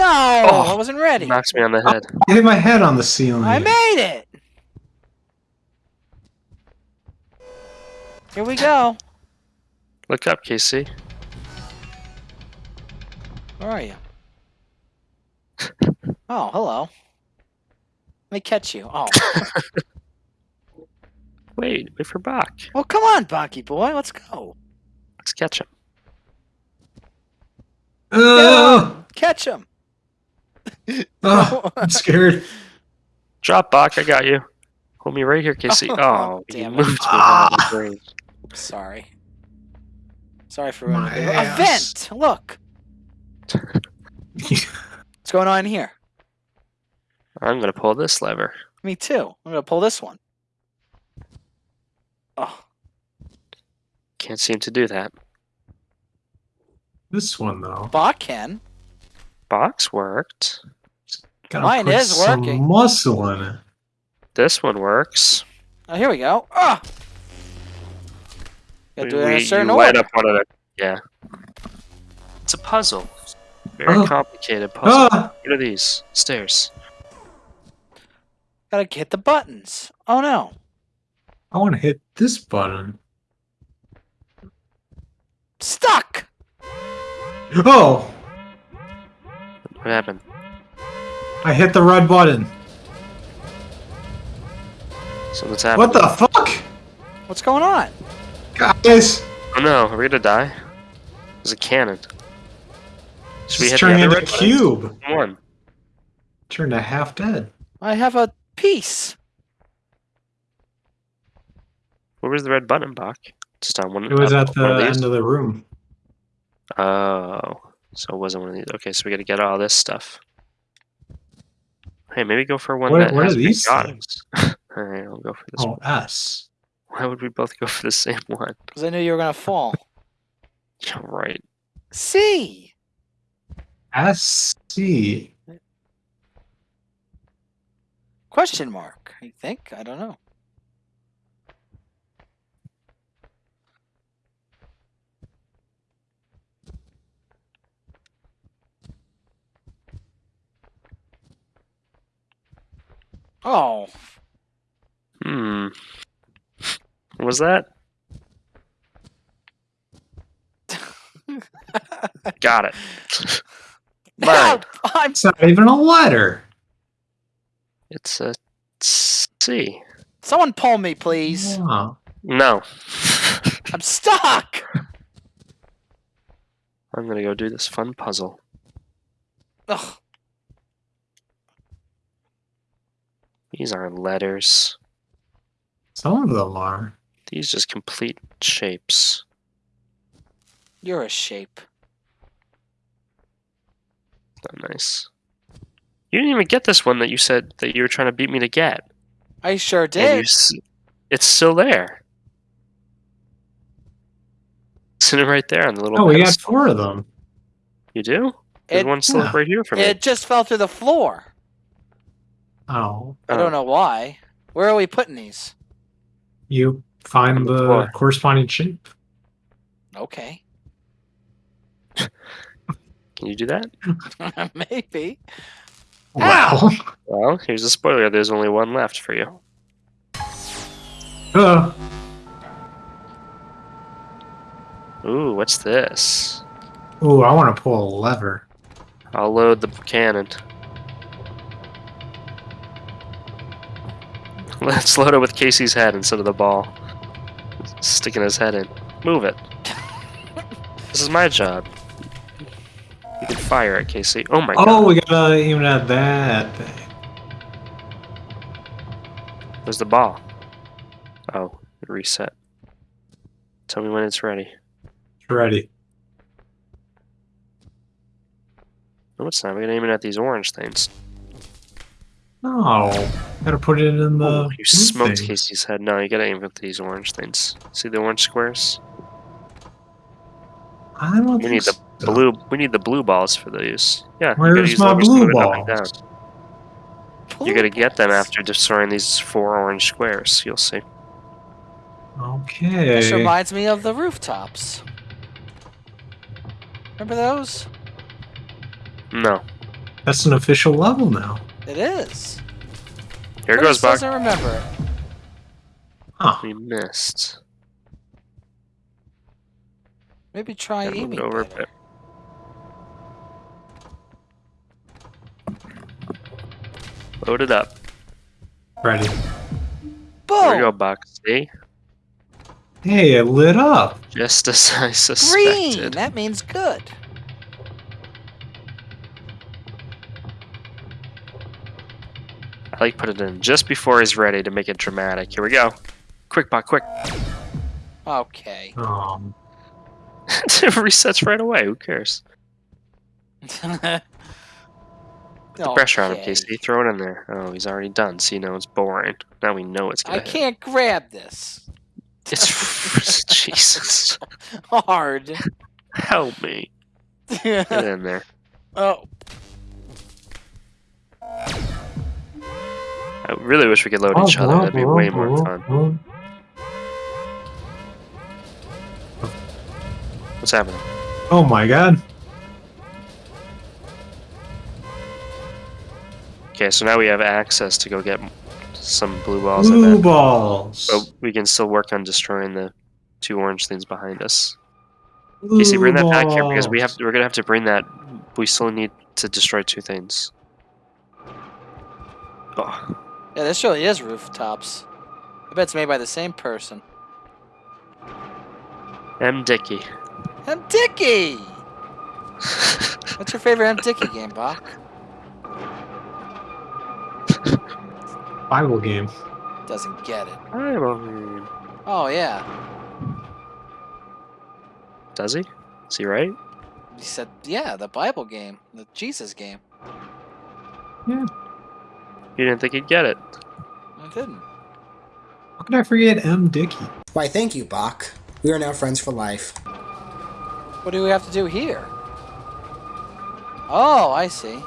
No, Oh, I wasn't ready. Knocks me on the head. I hit my head on the ceiling. I made it. Here we go. Look up, Casey. Where are you? Oh, hello. Let me catch you. Oh, Wait, wait for Bach. well, come on, Bonky boy. Let's go. Let's catch him. Oh, Catch him. oh, I'm scared. Drop, Bach. I got you. Hold me right here, Casey. Oh, Oh, you damn it. moved me Ah. out of the brain. Sorry. Sorry for ruining My it. A vent. Look. What's going on here? I'm gonna pull this lever. Me too. I'm gonna pull this one. Oh, Can't seem to do that. this one though. Bach can. Box worked. Gotta Mine put is some working. muscle in it. This one works. Oh, here we go. Ah. Gotta do it in a certain you light order. up one of the. Yeah. It's a puzzle. Very Oh. complicated puzzle. Ah, What are these? Stairs. Gotta hit the buttons. Oh no. I want to hit this button. Stuck. Oh, What happened? I hit the red button. So what's happening? What the fuck, What's going on? guys? Oh no, are we gonna die? There's a cannon. Should we It's hit the turning other into a red cube. One. Turned to half dead. I have a piece. Where was the red button, Bach? Just on one. It was at one of the end of the room. Oh, so it wasn't one of these. Okay, so we got to get all this stuff. Hey, maybe go for one What- that what has are these items. all right, I'll go for this Oh, one. S. Why would we both go for the same one? Because I knew you were gonna fall. Yeah, right. C. S C. Question mark. I think. I don't know. Oh. Hmm. What was that? Got it. Mine. Help! I'm It's not even a letter. It's a C. someone pull me, please. Oh. No. I'm stuck. I'm gonna go do this fun puzzle. Ugh. These aren't letters. Some of them are. These just complete shapes. You're a shape. Not nice. You didn't even get this one that you said that you were trying to beat me to get. I sure did. it's still there. Sitting right there on the little Oh, we got four of them. You do? There's It, one still Yeah. right here for me. it just fell through the floor. Oh. I Oh. don't know why. Where are we putting these? You find the the corresponding shape. Okay. Can you do that? Maybe. Wow. Well, here's a spoiler. There's only one left for you. Uh, Ooh, what's this? ooh, I want to pull a lever. I'll load the cannon. Let's load it with Casey's head instead of the ball. Sticking his head in. Move it. This is my job. You can fire it, Casey. Oh my Oh, god. Oh, we gotta even add that thing. Where's the ball? Oh, reset. Tell me when it's ready. It's ready. No, it's not. We're gonna aim it at these orange things. No, gotta put it in the. Oh, you smoked thing. Casey's head. No, you gotta aim for these orange things. See the orange squares? I don't We think need the so. blue. We need the blue balls for these. Yeah. you gotta Where's use my levers to blue move it up and balls? down. You're gonna get them after destroying these four orange squares. You'll see. Okay. This reminds me of the rooftops. Remember those? No. That's an official level now. It is. Here Who goes Buck. doesn't remember it? Huh. We missed. Maybe try Gotta aiming it over a better. bit. Load it up. Ready. Here Boom! we go, Buck. See? Hey, it lit up. Just as I Green! suspected. That means good. Like put it in just before he's ready to make it dramatic. Here we go. Quick, Buck, quick. Okay. Um, it resets right away. Who cares? Put The pressure on him, Casey. Throw it in there. Oh, he's already done. See, now it's boring. Now we know it's gonna I hit. can't grab this. It's Jesus. Hard. Help me. Get in there. oh, I really wish we could load oh, each other. That'd be way more fun. What's happening? Oh my god. Okay, so now we have access to go get some blue balls. Blue balls. But we can still work on destroying the two orange things behind us. Blue Casey, bring that back here because we have we're gonna have to bring that. We still need to destroy two things. Oh, yeah, this really is rooftops. I bet it's made by the same person. M. Dickey. M. Dickey! What's your favorite M. Dickey game, Bach? Bible game. Doesn't get it. I mean, Oh, yeah. Does he? Is he right? He said, yeah, the Bible game. The Jesus game. You didn't think he'd get it. I didn't. How could I forget M. Dickey? Why, thank you, Bach. We are now friends for life. What do we have to do here? Oh, I see.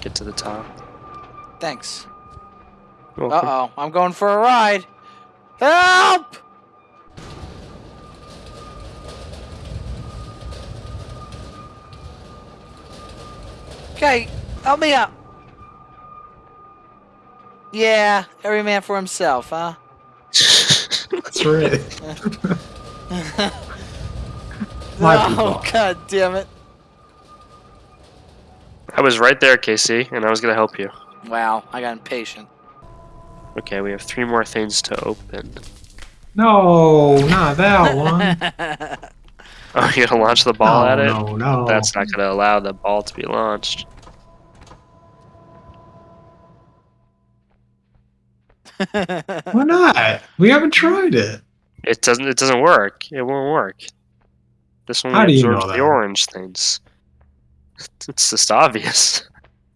Get to the top. Thanks. You're Uh welcome. oh, I'm going for a ride. Help! Okay, help me out. Yeah, every man for himself, huh? That's right. My oh, people. god damn it. I was right there, Casey, and I was gonna help you. Wow, I got impatient. Okay, we have three more things to open. No, not that one. Oh, you gonna launch the ball no, at it? No, no. That's not gonna allow the ball to be launched. Why not? We haven't tried it. It doesn't. It doesn't work. It won't work. This one How do you absorbs know the that? orange things. It's just obvious.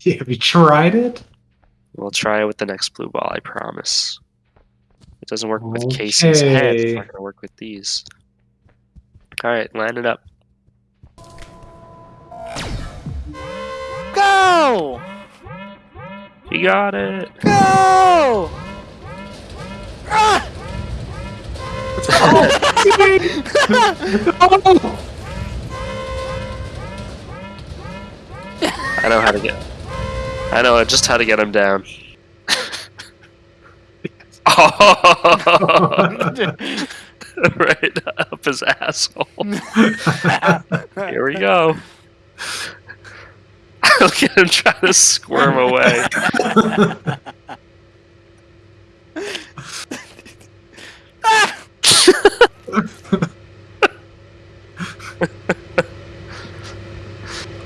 Yeah, have you tried it? We'll try it with the next blue ball. I promise. It doesn't work with Casey's head. It's not gonna work with these. All right, line it up. Go! You got it. Go! I know how to get. I know just how to get him down. oh, right up his asshole. Here we go. Look at him trying to squirm away.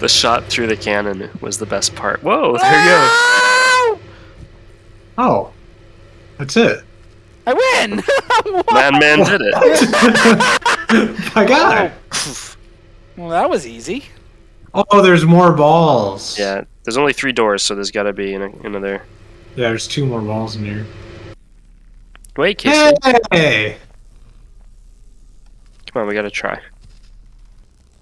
The shot through the cannon was the best part. Whoa, there you go. Oh, that's it. I win! Man, man did it. I got it. well, that was easy. Oh, there's more balls. Yeah, there's only three doors, so there's got to be another. Yeah, there's two more balls in here. Wait, Casey. Hey! Come on, we gotta try.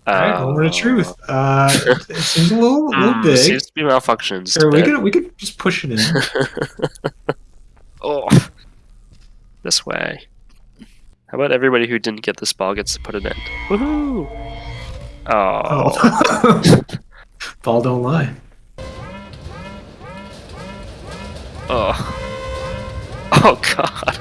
All right, uh, moment of truth. Uh, uh it seems a little, little hmm, big. Seems to be malfunctions. Sure, we could we could just push it in. oh, this way. How about everybody who didn't get this ball gets to put it in? Woohoo! Oh, oh. ball don't lie. Oh, oh God.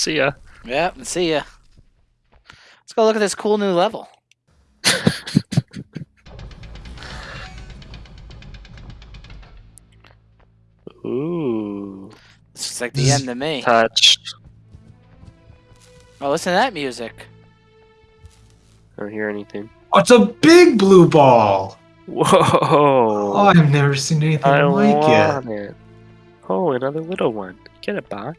See ya. Yep, see ya. Let's go look at this cool new level. Ooh. This looks like the end to me. Touched. Oh, listen to that music. I don't hear anything. Oh, it's a big blue ball. Whoa. Oh, I've never seen anything I like it. want it. Oh, another little one. Get it, Bach.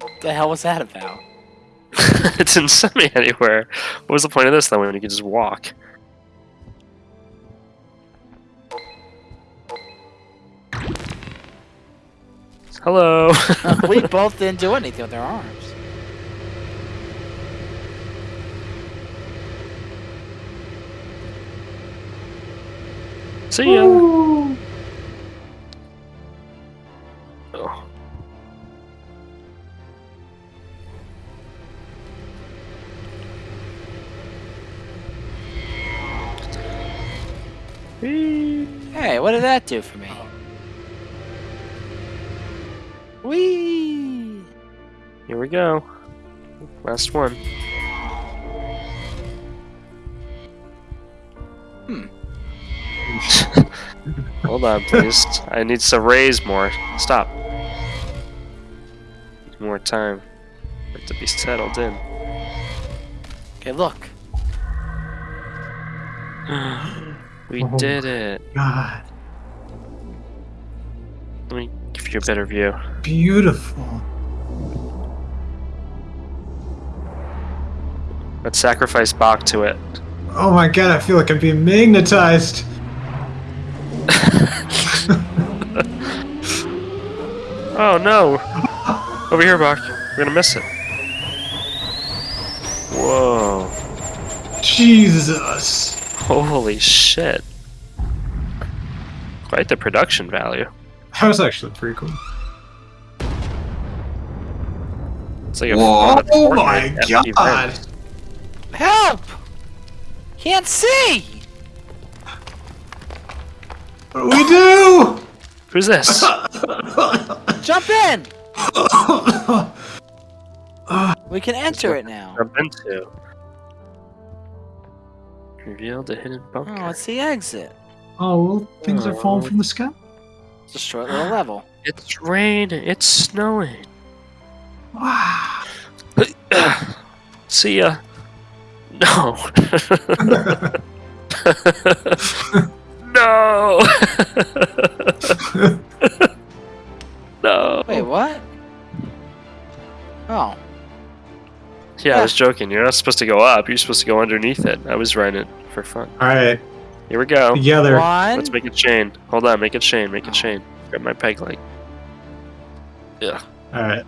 What the hell was that about? it didn't send me anywhere. What was the point of this then when you could just walk? Hello. Uh, we both didn't do anything with our arms. See ya. Ooh. What did that do for me? Whee! Here we go. Last one. Hmm. Hold on, please. I need to raise more. Stop. Need More time. for it to be settled in. Okay, look. we Oh did it. God, Let me give you a better view. beautiful. Let's sacrifice Bach to it. Oh my god, I feel like I'm being magnetized. Oh no! Over here, Bach. We're gonna miss it. Whoa. Jesus. Holy shit. Quite the production value. That was actually pretty cool. It's like a Whoa, fun oh my empty god. vent. Help! Can't see! What do we do? Who's this? Jump in! We can enter it now. Jump into. Revealed a hidden bunker. Oh, it's the exit. oh, well, things are falling from the sky. It's a short little level. It's raining. It's snowing. Wow. See ya. No. no. no. Wait, what? Oh. Yeah, I was joking. You're not supposed to go up. You're supposed to go underneath it. I was riding it for fun. Alright, Here we go. together. One. Let's make a chain. Hold on, make a chain. Make a Oh. chain. Grab my peg leg. Yeah. Alright.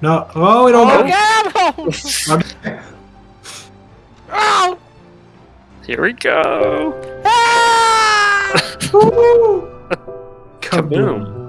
No, oh, we Oh, don't God! Oh! Here we go. Ah! Woo! Kaboom.